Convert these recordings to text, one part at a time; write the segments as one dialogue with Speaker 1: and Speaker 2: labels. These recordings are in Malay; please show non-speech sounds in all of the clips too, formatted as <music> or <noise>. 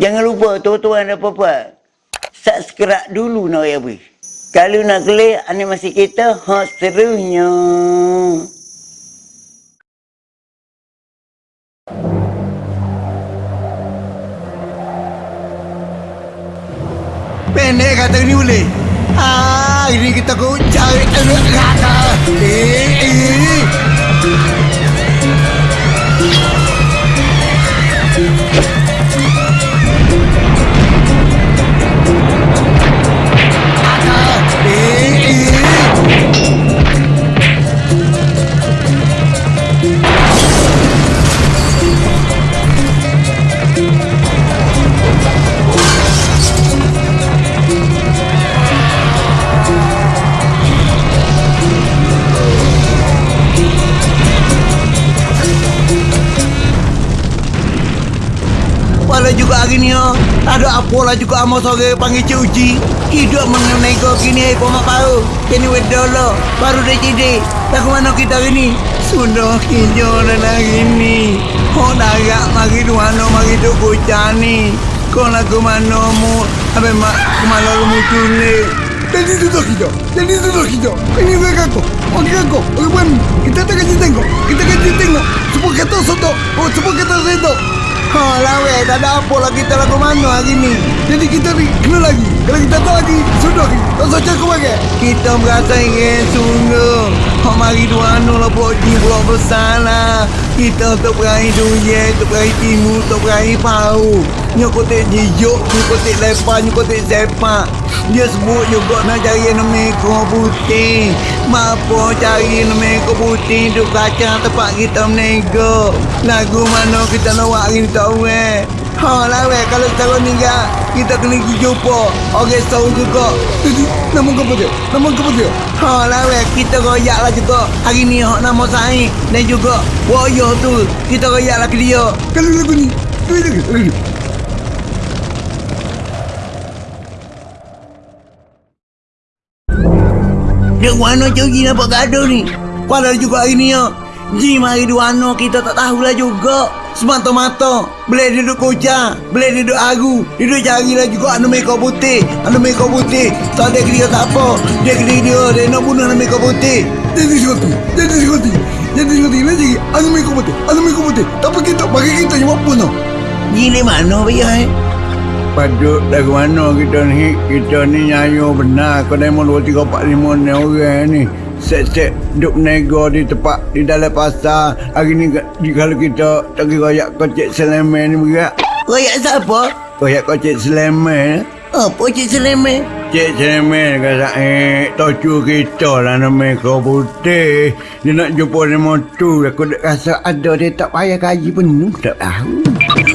Speaker 1: Jangan lupa tuan-tuan dan puan Subscribe dulu nak ya bui. Kalau nak klik animasi kita hot serunya.
Speaker 2: Pendek kata ni boleh. Ah, ini kita kau cari kata. Eh, eh. Apa lah juga amo sore panggil Cik Uji. Hidup mengenai kau kini eh pomak baru. Kini wedolo baru dah jadi. Lagu mana kita hari ni? Sudah kinjo dan hari ni. Ho darat mari duano mari duk bocah ni. Kau lagu mana mu? Abe mak kemana lu muncul ni? Jadi tu dah kita. Jadi tu dah kita. Ini gue kako. Oke kako. Oke bukan. Kita tak kasih tengok. Kita kasih tengok. Semua kata soto. Oh semua kata soto. Oh lah weh, tak ada apa lah kita lagu mana hari ni. Jadi kita ni kena lagi. Kalau kita tak lagi, sudah lagi. Tak usah cakap bagai. Kita merasa ingin sungguh. Oh mari dua anu lah buat di buat besar lah. Kita tak berahi duye, tak berahi timu, tak berahi pau. Nyokotek jijuk, nyokotek lepas, nyokotek sepak. Dia sebut juga nak cari nomeko putih. Mampu cari nomeko putih duk kacang tempat kita menego. Lagu mana kita nak buat hari ni tak weh. Ha lah weh kalau cara ni kan kita kena pergi jumpa orang tahu juga. <laughs> Nama kau dia? Nama kau dia? Ha lah weh kita royak lah juga. Hari ni hak nama saya dan juga Woyo tu kita royak lah ke dia. Kalau lagu ni, tu lagi, lagi. Dek jauh Ji nampak gaduh ni. Padahal juga hari ni ya. Mari di Wano kita tak tahulah juga. Semata-mata Boleh duduk kocak Boleh duduk agu Duduk carilah juga anu mekau putih Anu mekau putih Tak ada dia tak apa Dia kena dia Dia nak bunuh anu mekau putih Jadi sekoti Jadi sekoti Jadi sekoti Lagi anu mekau putih Anu mekau putih Tapi kita Bagi kita cuma bunuh Ji ni mana Biar eh? Patut dari mana kita ni? Kita ni nyayo benar. Kau dah mau 2, 3, 4, 5 ni orang ni. Set-set duk nego di tempat Di dalam pasar. Hari ni kalau kita Tak kira royak kocek selemen ni berat. Royak siapa? Royak kocek selemen. Apa cik selemen? Cik selemen kata eh Tocu kita lah nama kau putih Dia nak jumpa dengan motor Aku dah rasa ada dia tak payah gaji penuh Tak tahu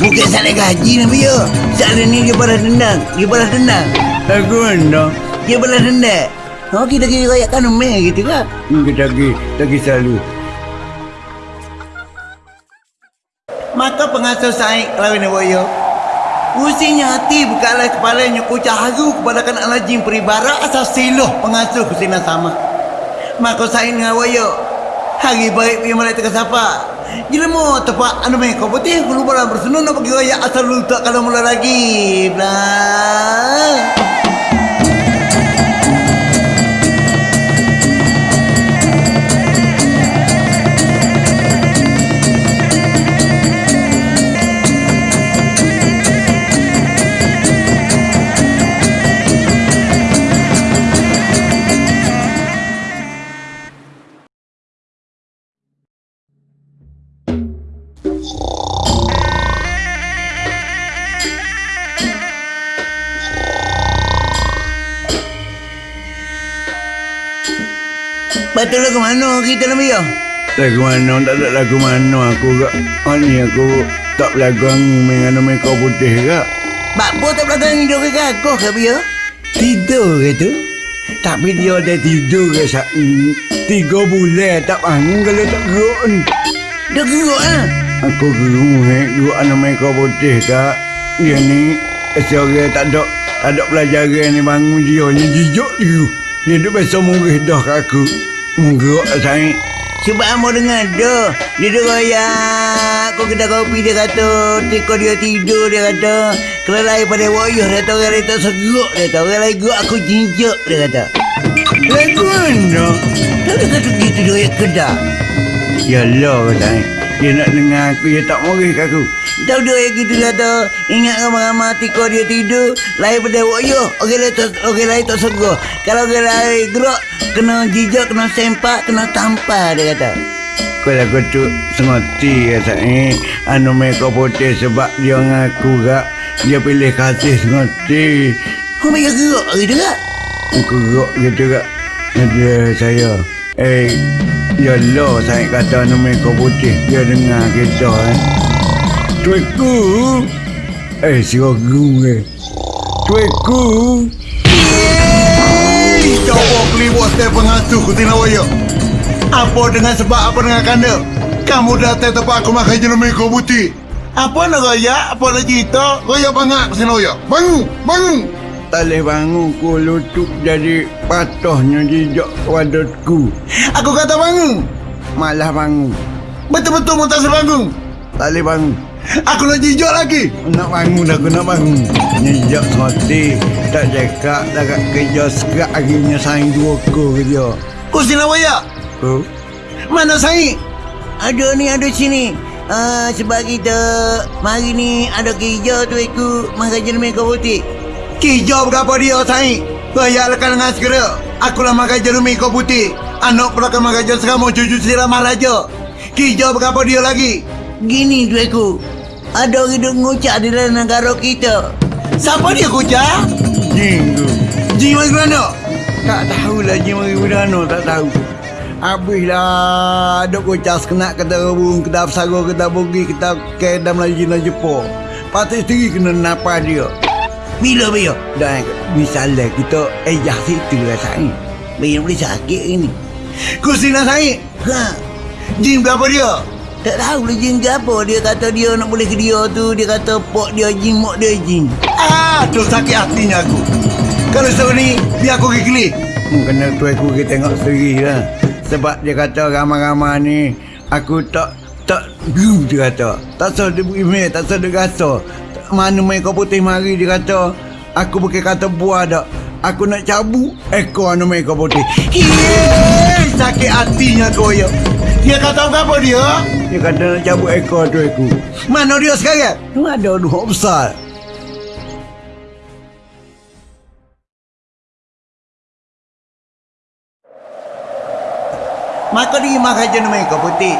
Speaker 2: Bukan salah gaji ni dia Salah ni dia balas dendam Dia balas dendam Aku mana? Dia balas dendam Oh kita kira royakkan umeh gitu kan? Hmm, kita pergi, kita pergi selalu. Maka pengasuh Said lawan Boyo. Usinya hati bukanlah kepalanya kucah haru kepada kanak lajim peribara asal siloh pengasuh kusina sama. Maka Said dengan Boyo. Hari baik punya malai teka siapa? Gila tepat anu main kau putih dalam bersenun nak pergi royak asal lu tak kalau mula lagi. Blah. Betul lah ke mana kita nak biar? Lagu mana, tak ada lagu mana aku kak. Oh ni aku tak belagang dengan nama kau putih kak. Bak apa tak hidup ke kak? Kau ke biar? Tidur ke tu? Tapi dia dah tidur ke sak Tiga bulan tak bangun kalau tak gerak ni. Dah gerak lah? Aku gerung eh, gerak nama kau putih kak. Dia ni, seorang tak ada tak ada pelajaran ni bangun dia ni jijak dia. Dia duk biasa murih dah kat aku. Murah saya. Sebab mau dengar dah. Dia duk royak. Aku kedai kopi dia kata. Tiko dia tidur dia kata. Kalau lain pada wayuh dia Orang lain tak seguk dia Orang lain gerak aku jinjak dia kata. Lagu mana? Tak dia kata gitu dia ayat kedai Yalah kata Dia nak dengar aku Dia tak kat aku Tahu dia ayat gitu kata Ingat ramai-ramai tiko dia tidur Lain pada wayuh Orang lain tak, orang lain tak seguk Kalau orang lain gerak Kena jijak, kena sempak, kena tampar dia kata. Kalau aku tu sengoti kata ni. Anu mereka putih sebab dia ngaku gak Dia pilih kasih sengoti Kau mereka gerak gitu gak? Aku gerak gitu gak Ada saya Eh Ya Allah saya kata anu mereka putih. Dia dengar kita eh Tuiku Eh si Tuiku
Speaker 3: Hei, coba beli botol pengasuh kutina waya. Apa dengan sebab apa dengan kanda? Kamu datang tempat aku makan jenis meko putih. Apa nak raya? Apa nak cerita? Raya bangak ke sini raya. Bangun, bangun.
Speaker 2: Tak boleh bangun ku lutut jadi patahnya jejak wadutku
Speaker 3: Aku kata bangun.
Speaker 2: Malah bangun
Speaker 3: Betul-betul mu tak sebangun.
Speaker 2: Tak boleh bangun
Speaker 3: Aku nak jijak lagi.
Speaker 2: Nak bangun aku nak bangun Nyejak sengoti Tak cakap Tak kat kerja sekat Akhirnya saing dua ko kerja
Speaker 3: Kau sini raya.
Speaker 2: Ko
Speaker 3: Mana saing?
Speaker 2: Ada ni ada sini Ah, sebab kita Mari ni ada kerja tu aku Makan jenis mereka putih
Speaker 3: Kijau berapa dia saing? Raya lekan dengan segera. Aku lah makan jenis meko putih. Anak pula kan makan jenis sekarang mau cucu siramah raja. Kijau berapa dia lagi?
Speaker 2: Gini tu aku Ada orang duk ngucap di dalam negara kita.
Speaker 3: Siapa dia kucah?
Speaker 2: Jing tu
Speaker 3: Ji mari mana?
Speaker 2: Tak tahulah Jing mari budano Tak tahu. Habislah Duk kucas kena kata rebung Kata bersara Kata bogi Kata kedam lagi Jina Jepur Patut sendiri kena napa dia. Bila bila? Dan misalnya kita Ejah situ lah saya Bila boleh sakit ini?
Speaker 3: Kursi nak saing?
Speaker 2: Ha.
Speaker 3: Jin berapa dia?
Speaker 2: Tak tahu lah jin ke apa Dia kata dia nak boleh ke dia tu Dia kata pok dia jin Mok dia jin
Speaker 3: Ah, tu sakit hatinya aku. Kalau seorang ni, biar aku keli.
Speaker 2: Hmm, kena tu aku pergi tengok sendiri lah Sebab dia kata ramai-ramai ni Aku tak Tak Gum dia kata Tak sah dia email Tak sah dia rasa Mana main kau putih mari Dia kata Aku bukan kata buah dak Aku nak cabut Ekor anu main kau putih
Speaker 3: Yeay, sakit hatinya kau ya. Dia kata apa dia?
Speaker 2: Dia kata nak cabut ekor tu aku
Speaker 3: Mana dia sekarang?
Speaker 2: Tu ada dua besar
Speaker 3: Maka dia makan jenis mereka putih.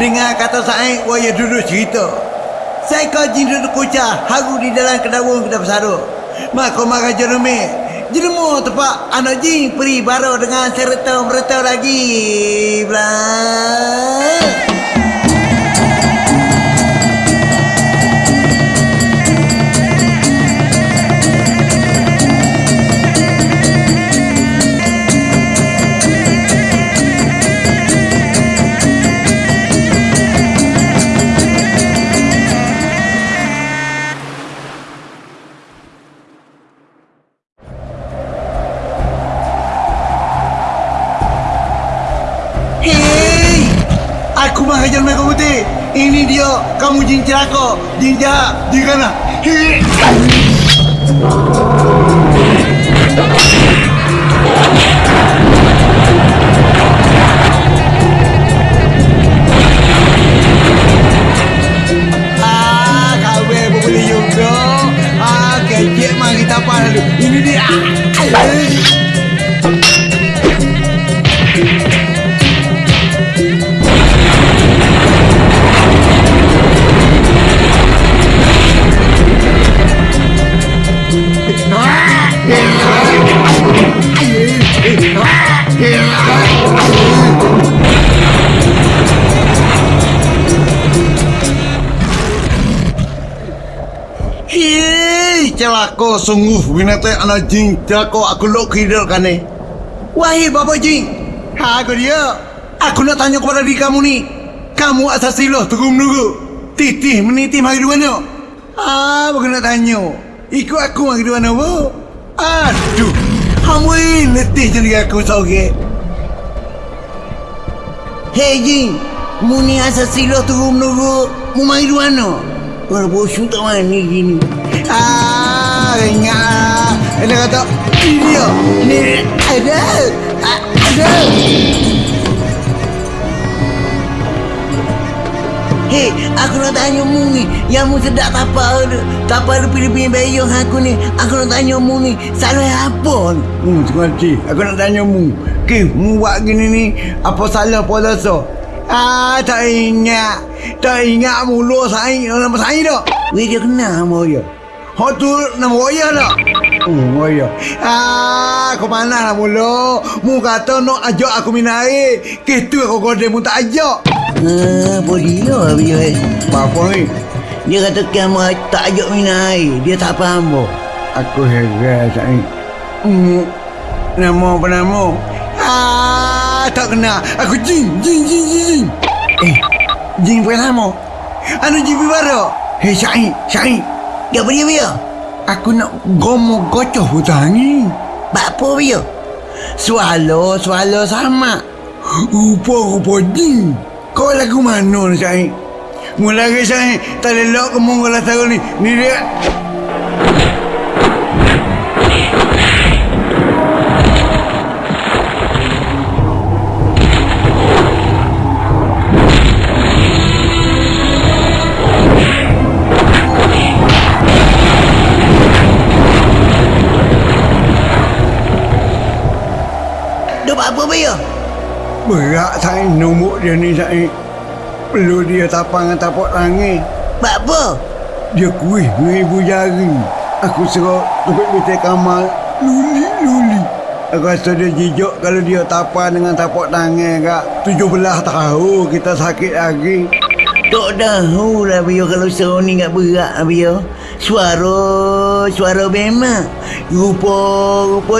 Speaker 3: Dengar kata saya, waya duduk cerita. Saya kau jin duduk kucah, haru di dalam kedawung kedai bersara. Maka makan jenis mereka. Jenemu tepat anak jin peri baru dengan serta mereta lagi. Belah. Mereka putih. Ini dia. Kamu jin celaka. Jin jahat. Jin kana. Ah. Ah, kecik mari tapah dulu. Ini dia. Celaka sungguh binatang anak jin celaka aku lok kidal kan ni. Wahai bapa jin, ha aku dia. Aku nak tanya kepada diri kamu ni. Kamu asal silah tunggu menunggu. Titih menitih mari dua ni. Ah, bukan nak tanya. Ikut aku mari dua bu. Aduh, kamu ini letih jadi aku sore.
Speaker 2: Hei jin Muni asal silah turun menurut Mu main di mana? Kalau bosu tak mani gini. Ah, ingat. Dia kata, dia. Ni ada. Ada. Hei, aku nak tanya mu ni. Yang mu sedap tapa tu. Tapa tu pilih-pilih bayang aku ni. Aku nak tanya mu ni. Salah apa ni?
Speaker 3: Hmm, sengaja. Aku nak tanya mu. Ke, mu buat gini ni, apa salah puasa? Ah, tak ingat. Tak ingat mulu saing nama saing tak?
Speaker 2: Weh, dia kenal sama dia.
Speaker 3: Hak tu nama Waya tak? Hmm, Waya. Ah, kau mana lah mulu? Mu kata nak ajak aku minum air. Ke tu aku kode mu tak ajak.
Speaker 2: Ah, boleh lah eh.
Speaker 3: Apa ni?
Speaker 2: Dia kata kamu tak ajak minum air. Dia tak faham apa.
Speaker 3: Aku heran saing. Hmm, nama apa nama? Ah, tak kenal. Aku Jin, Jin, Jin, Jin, Jin.
Speaker 2: Eh, jin pertama.
Speaker 3: Anu Jin baru. Hei, Syahid, Syahid.
Speaker 2: Dia apa dia dia?
Speaker 3: Aku nak gomo gocoh hutang ni.
Speaker 2: Bak apa dia? Swallow, swallow sama.
Speaker 3: Rupa-rupa jin. Kau lagu mana ni, Syahid? Mula ke Syahid, tak lelok ke mongol lah tahu ni. Ni. Dia
Speaker 2: dia
Speaker 3: ni, Syahid. Perlu dia tapang dengan tapak langit.
Speaker 2: Bak apa?
Speaker 3: Dia kuih dengan ibu jari. Aku serok tupik betul kamar. Luli-luli. Aku rasa dia jijak kalau dia tapak dengan tapak tangan kak. Tujuh belah tahun kita sakit lagi.
Speaker 2: Tak tahu lah dia kalau seorang ni tak berat lah dia. Suara, suara memang. Rupa, rupa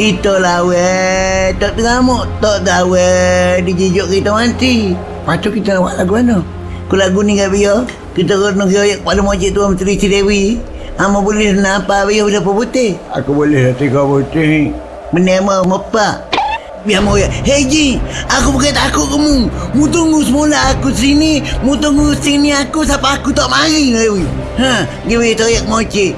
Speaker 2: Kita lawan, tak teramuk, tak tahu dijijuk kita mati. Lepas tu kita nak buat lagu mana? Kalau lagu ni kat dia, kita kena kira kepada Mojik Tuan Menteri Cidewi. Hama boleh nampak dia berapa putih.
Speaker 3: Aku boleh dah tiga putih.
Speaker 2: Menema mepak. Biar mau ya. Hei Ji, aku bukan takut kamu. Mu tunggu semula aku sini. Mu tunggu sini aku sampai aku tak mari lah. weh. Ha, dia boleh teriak mocik.